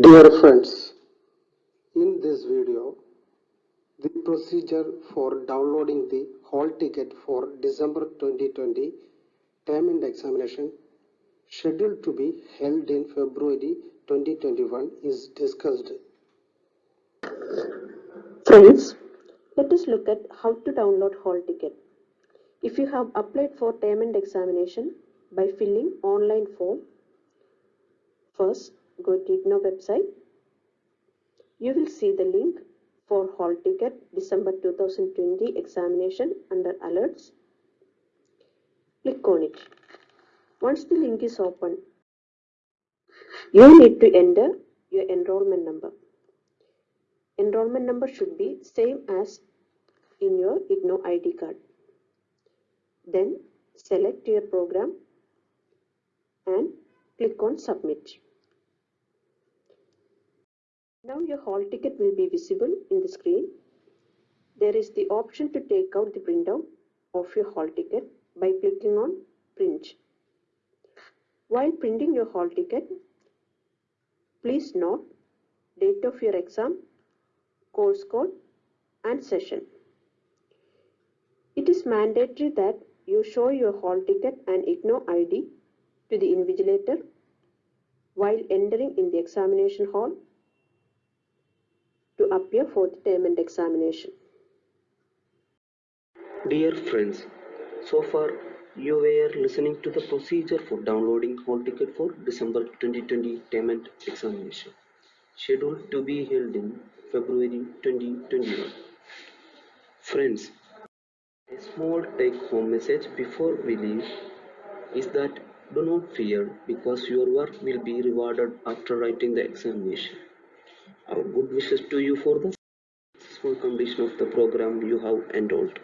Dear friends, in this video, the procedure for downloading the hall ticket for December 2020 term end examination scheduled to be held in February 2021 is discussed. Friends, let us look at how to download hall ticket. If you have applied for term end examination by filling online form, first go to IGNOU website. You will see the link for hall ticket December 2020 examination under alerts. Click on it. Once the link is open, you need to enter your enrollment number. Enrollment number should be same as in your IGNOU ID card. Then select your program and click on submit. Now your hall ticket will be visible in the screen. There is the option to take out the printout of your hall ticket by clicking on print. While printing your hall ticket, please note date of your exam, course code and session. It is mandatory that you show your hall ticket and IGNOU ID to the invigilator while entering in the examination hall appear for the term end examination. Dear friends, so far you were listening to the procedure for downloading hall ticket for December 2020 term end examination, scheduled to be held in February 2021. Friends, a small take-home message before we leave is that do not fear because your work will be rewarded after writing the examination. Good wishes to you for the successful completion of the program you have enrolled.